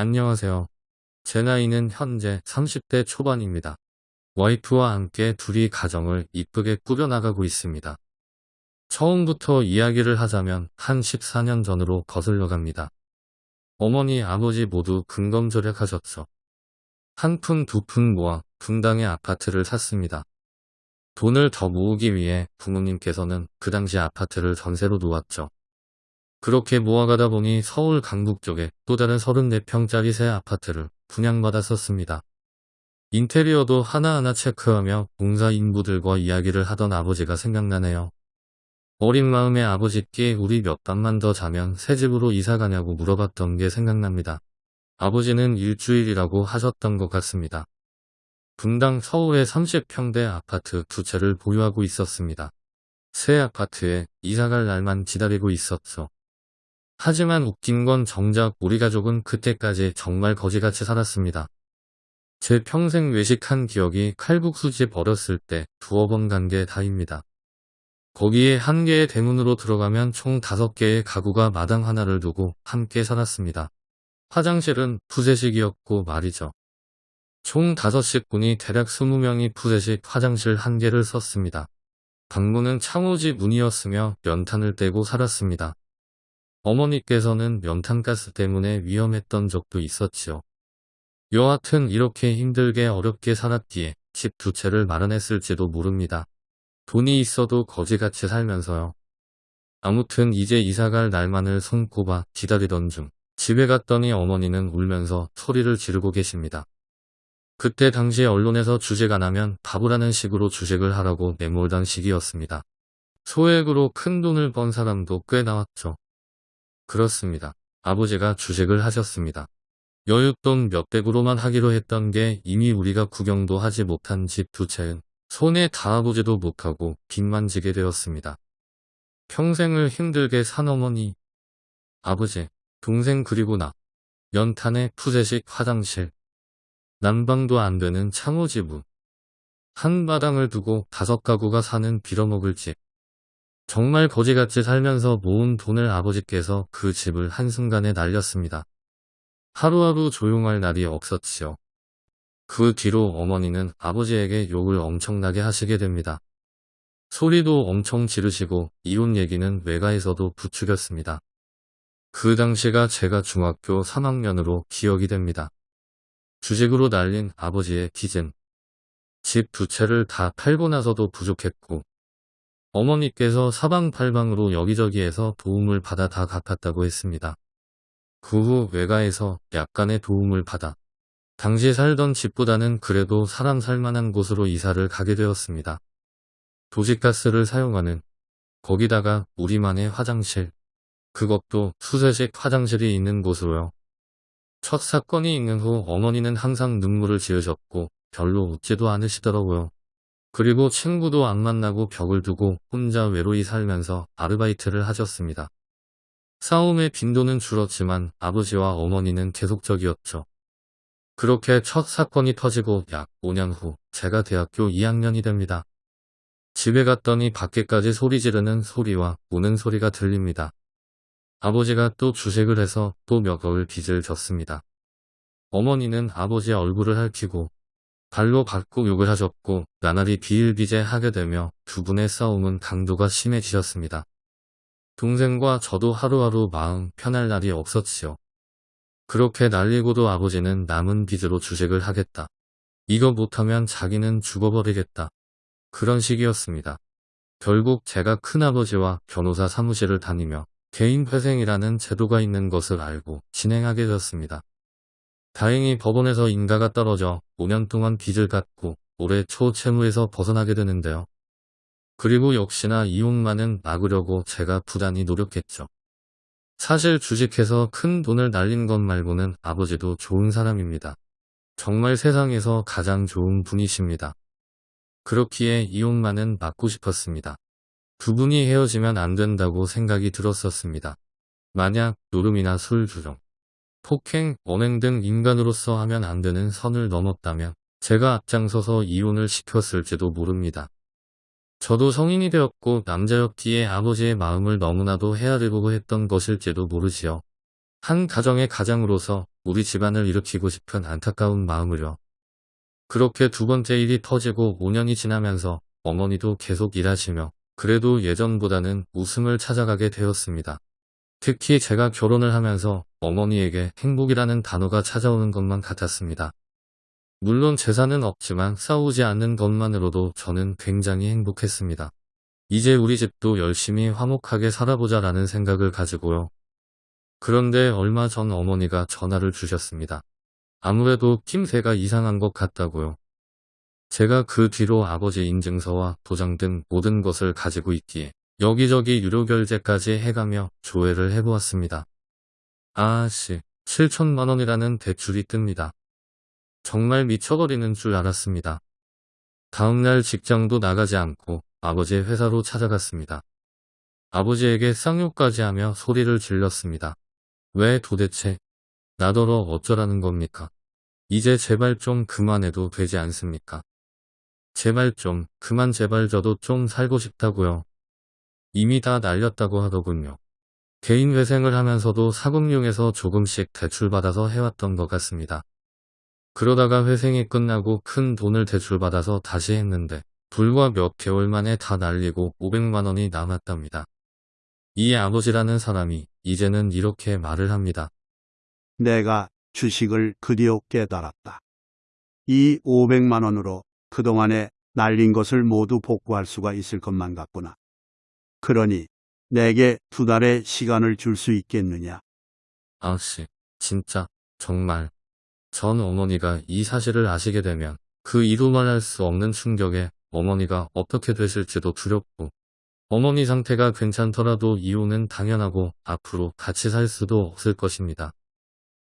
안녕하세요. 제 나이는 현재 30대 초반입니다. 와이프와 함께 둘이 가정을 이쁘게 꾸려나가고 있습니다. 처음부터 이야기를 하자면 한 14년 전으로 거슬러 갑니다. 어머니, 아버지 모두 근검절약하셨죠. 한 푼 두 푼 모아 분당의 아파트를 샀습니다. 돈을 더 모으기 위해 부모님께서는 그 당시 아파트를 전세로 놓았죠. 그렇게 모아가다 보니 서울 강북 쪽에 또 다른 34평짜리 새 아파트를 분양받았었습니다. 인테리어도 하나하나 체크하며 공사 인부들과 이야기를 하던 아버지가 생각나네요. 어린 마음에 아버지께 우리 몇 밤만 더 자면 새 집으로 이사 가냐고 물어봤던 게 생각납니다. 아버지는 일주일이라고 하셨던 것 같습니다. 분당 서울의 30평대 아파트 두 채를 보유하고 있었습니다. 새 아파트에 이사갈 날만 기다리고 있었죠. 하지만 웃긴 건 정작 우리 가족은 그때까지 정말 거지같이 살았습니다. 제 평생 외식한 기억이 칼국수집 어렸을 때 두어 번 간 게 다입니다. 거기에 한 개의 대문으로 들어가면 총 다섯 개의 가구가 마당 하나를 두고 함께 살았습니다. 화장실은 푸세식이었고 말이죠. 총 다섯 식군이 대략 20명이 푸세식 화장실 한 개를 썼습니다. 방문은 창호지 문이었으며 연탄을 떼고 살았습니다. 어머니께서는 연탄가스 때문에 위험했던 적도 있었지요. 여하튼 이렇게 힘들게 어렵게 살았기에 집 두 채를 마련했을지도 모릅니다. 돈이 있어도 거지같이 살면서요. 아무튼 이제 이사갈 날만을 손꼽아 기다리던 중 집에 갔더니 어머니는 울면서 소리를 지르고 계십니다. 그때 당시 언론에서 주제가 나면 바보라는 식으로 주식을 하라고 내몰던 시기였습니다. 소액으로 큰 돈을 번 사람도 꽤 나왔죠. 그렇습니다. 아버지가 주식을 하셨습니다. 여윳돈 몇백으로만 하기로 했던 게 이미 우리가 구경도 하지 못한 집 두 채는 손에 닿아보지도 못하고 빚만 지게 되었습니다. 평생을 힘들게 산 어머니, 아버지, 동생 그리고 나, 연탄에 푸세식 화장실, 난방도 안 되는 창호지부, 한 마당을 두고 다섯 가구가 사는 빌어먹을 집, 정말 거지같이 살면서 모은 돈을 아버지께서 그 집을 한순간에 날렸습니다. 하루하루 조용할 날이 없었지요. 그 뒤로 어머니는 아버지에게 욕을 엄청나게 하시게 됩니다. 소리도 엄청 지르시고 이혼 얘기는 외가에서도 부추겼습니다. 그 당시가 제가 중학교 3학년으로 기억이 됩니다. 주식으로 날린 아버지의 빚은 집두 채를 다 팔고 나서도 부족했고 어머니께서 사방팔방으로 여기저기에서 도움을 받아 다 갚았다고 했습니다. 그 후 외가에서 약간의 도움을 받아 당시 살던 집보다는 그래도 사람 살만한 곳으로 이사를 가게 되었습니다. 도시가스를 사용하는 거기다가 우리만의 화장실 그것도 수세식 화장실이 있는 곳으로요. 첫 사건이 있는 후 어머니는 항상 눈물을 지으셨고 별로 웃지도 않으시더라고요. 그리고 친구도 안 만나고 벽을 두고 혼자 외로이 살면서 아르바이트를 하셨습니다. 싸움의 빈도는 줄었지만 아버지와 어머니는 계속적이었죠. 그렇게 첫 사건이 터지고 약 5년 후 제가 대학교 2학년이 됩니다. 집에 갔더니 밖에까지 소리 지르는 소리와 우는 소리가 들립니다. 아버지가 또 주식을 해서 또 몇 억을 빚을 졌습니다. 어머니는 아버지의 얼굴을 핥히고 발로 밟고 욕을 하셨고 나날이 비일비재하게 되며 두 분의 싸움은 강도가 심해지셨습니다. 동생과 저도 하루하루 마음 편할 날이 없었지요. 그렇게 날리고도 아버지는 남은 빚으로 주식을 하겠다. 이거 못하면 자기는 죽어버리겠다. 그런 식이었습니다. 결국 제가 큰아버지와 변호사 사무실을 다니며 개인회생이라는 제도가 있는 것을 알고 진행하게 되었습니다. 다행히 법원에서 인가가 떨어져 5년 동안 빚을 갚고 올해 초 채무에서 벗어나게 되는데요. 그리고 역시나 이혼만은 막으려고 제가 부단히 노력했죠. 사실 주식해서 큰 돈을 날린 것 말고는 아버지도 좋은 사람입니다. 정말 세상에서 가장 좋은 분이십니다. 그렇기에 이혼만은 막고 싶었습니다. 두 분이 헤어지면 안 된다고 생각이 들었었습니다. 만약 노름이나 술 주정, 폭행, 언행 등 인간으로서 하면 안 되는 선을 넘었다면 제가 앞장서서 이혼을 시켰을지도 모릅니다. 저도 성인이 되었고 남자였기에 아버지의 마음을 너무나도 헤아려보고 했던 것일지도 모르지요. 한 가정의 가장으로서 우리 집안을 일으키고 싶은 안타까운 마음을요. 그렇게 두 번째 일이 터지고 5년이 지나면서 어머니도 계속 일하시며 그래도 예전보다는 웃음을 찾아가게 되었습니다. 특히 제가 결혼을 하면서 어머니에게 행복이라는 단어가 찾아오는 것만 같았습니다. 물론 재산은 없지만 싸우지 않는 것만으로도 저는 굉장히 행복했습니다. 이제 우리 집도 열심히 화목하게 살아보자 라는 생각을 가지고요. 그런데 얼마 전 어머니가 전화를 주셨습니다. 아무래도 낌새가 이상한 것 같다고요. 제가 그 뒤로 아버지 인증서와 도장 등 모든 것을 가지고 있기에 여기저기 유료 결제까지 해가며 조회를 해보았습니다. 아씨, 7천만원이라는 대출이 뜹니다. 정말 미쳐버리는 줄 알았습니다. 다음날 직장도 나가지 않고 아버지의 회사로 찾아갔습니다. 아버지에게 쌍욕까지 하며 소리를 질렀습니다. 왜 도대체 나더러 어쩌라는 겁니까? 이제 제발 좀 그만해도 되지 않습니까? 제발 좀 그만 제발 저도 좀 살고 싶다고요. 이미 다 날렸다고 하더군요. 개인 회생을 하면서도 사금융에서 조금씩 대출받아서 해왔던 것 같습니다. 그러다가 회생이 끝나고 큰 돈을 대출받아서 다시 했는데 불과 몇 개월 만에 다 날리고 500만원이 남았답니다. 이 아버지라는 사람이 이제는 이렇게 말을 합니다. 내가 주식을 그리어 깨달았다. 이 500만 원으로 그동안에 날린 것을 모두 복구할 수가 있을 것만 같구나. 그러니 내게 두 달의 시간을 줄 수 있겠느냐? 아씨, 진짜, 정말. 전 어머니가 이 사실을 아시게 되면 그 이루 말할 수 없는 충격에 어머니가 어떻게 되실지도 두렵고 어머니 상태가 괜찮더라도 이혼은 당연하고 앞으로 같이 살 수도 없을 것입니다.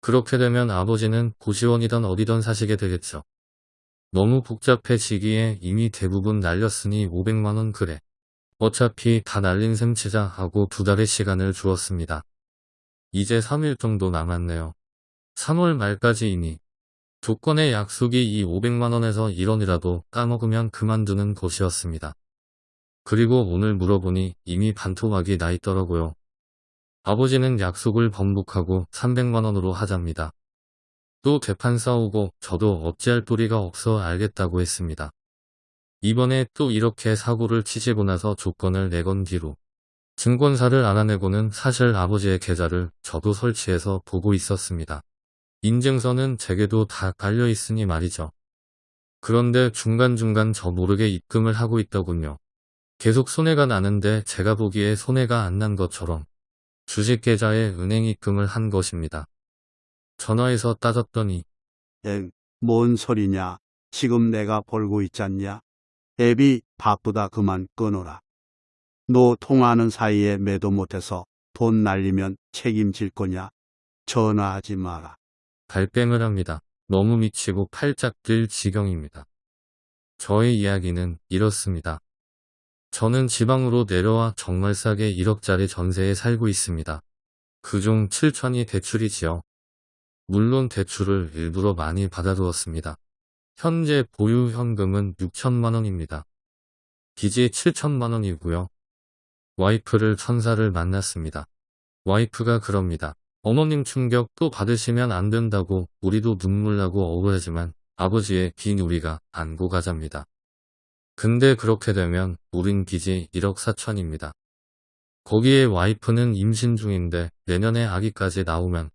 그렇게 되면 아버지는 고시원이던 어디던 사시게 되겠죠. 너무 복잡해지기에 이미 대부분 날렸으니 500만원 그래. 어차피 다 날린 셈 치자 하고 두 달의 시간을 주었습니다. 이제 3일 정도 남았네요. 3월 말까지이니 조건의 약속이 이 500만원에서 1원이라도 까먹으면 그만두는 것이었습니다. 그리고 오늘 물어보니 이미 반토막이 나 있더라고요. 아버지는 약속을 번복하고 300만원으로 하잡니다. 또 대판 싸우고 저도 어찌할 도리가 없어 알겠다고 했습니다. 이번에 또 이렇게 사고를 치시고 나서 조건을 내건 뒤로 증권사를 알아내고는 사실 아버지의 계좌를 저도 설치해서 보고 있었습니다. 인증서는 제게도 다 깔려 있으니 말이죠. 그런데 중간중간 저 모르게 입금을 하고 있더군요. 계속 손해가 나는데 제가 보기에 손해가 안 난 것처럼 주식 계좌에 은행 입금을 한 것입니다. 전화해서 따졌더니 엥, 뭔 소리냐? 지금 내가 벌고 있잖냐? 애비 바쁘다 그만 끊어라. 너 통화하는 사이에 매도 못해서 돈 날리면 책임질 거냐? 전화하지 마라. 발뺌을 합니다. 너무 미치고 팔짝 뛸 지경입니다. 저의 이야기는 이렇습니다. 저는 지방으로 내려와 정말 싸게 1억짜리 전세에 살고 있습니다. 그중 7천이 대출이지요. 물론 대출을 일부러 많이 받아두었습니다. 현재 보유 현금은 6천만 원입니다. 빚이 7천만 원이고요. 와이프를 천사를 만났습니다. 와이프가 그럽니다. 어머님 충격 또 받으시면 안 된다고 우리도 눈물 나고 억울하지만 아버지의 빈 우리가 안고 가잡니다. 근데 그렇게 되면 우린 빚이 1억 4천입니다. 거기에 와이프는 임신 중인데 내년에 아기까지 나오면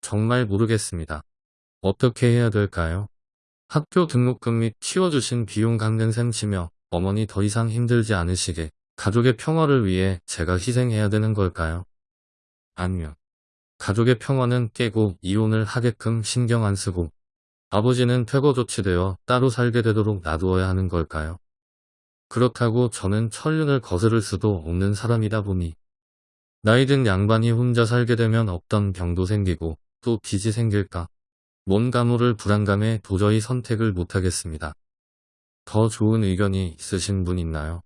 정말 모르겠습니다. 어떻게 해야 될까요? 학교 등록금 및 키워주신 비용 갚는 셈 치며 어머니 더 이상 힘들지 않으시게 가족의 평화를 위해 제가 희생해야 되는 걸까요? 아니면 가족의 평화는 깨고 이혼을 하게끔 신경 안 쓰고 아버지는 퇴거 조치되어 따로 살게 되도록 놔두어야 하는 걸까요? 그렇다고 저는 천륜을 거스를 수도 없는 사람이다 보니 나이든 양반이 혼자 살게 되면 없던 병도 생기고 또 빚이 생길까 뭔가 모를 불안감에 도저히 선택을 못하겠습니다. 더 좋은 의견이 있으신 분 있나요?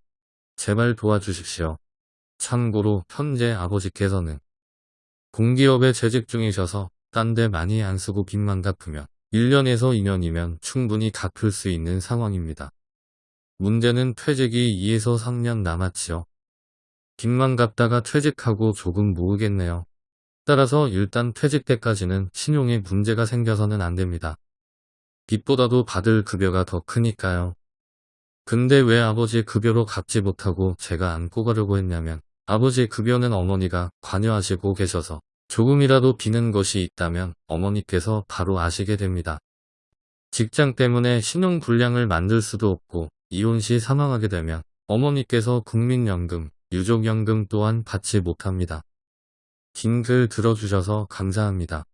제발 도와주십시오. 참고로 현재 아버지께서는 공기업에 재직 중이셔서 딴 데 많이 안 쓰고 빚만 갚으면 1년에서 2년이면 충분히 갚을 수 있는 상황입니다. 문제는 퇴직이 2에서 3년 남았지요. 빚만 갚다가 퇴직하고 조금 모으겠네요. 따라서 일단 퇴직 때까지는 신용에 문제가 생겨서는 안 됩니다. 빚보다도 받을 급여가 더 크니까요. 근데 왜 아버지 급여로 갚지 못하고 제가 안고 가려고 했냐면 아버지 급여는 어머니가 관여하시고 계셔서 조금이라도 비는 것이 있다면 어머니께서 바로 아시게 됩니다. 직장 때문에 신용불량을 만들 수도 없고 이혼 시 사망하게 되면 어머니께서 국민연금, 유족연금 또한 받지 못합니다. 긴 글 들어주셔서 감사합니다.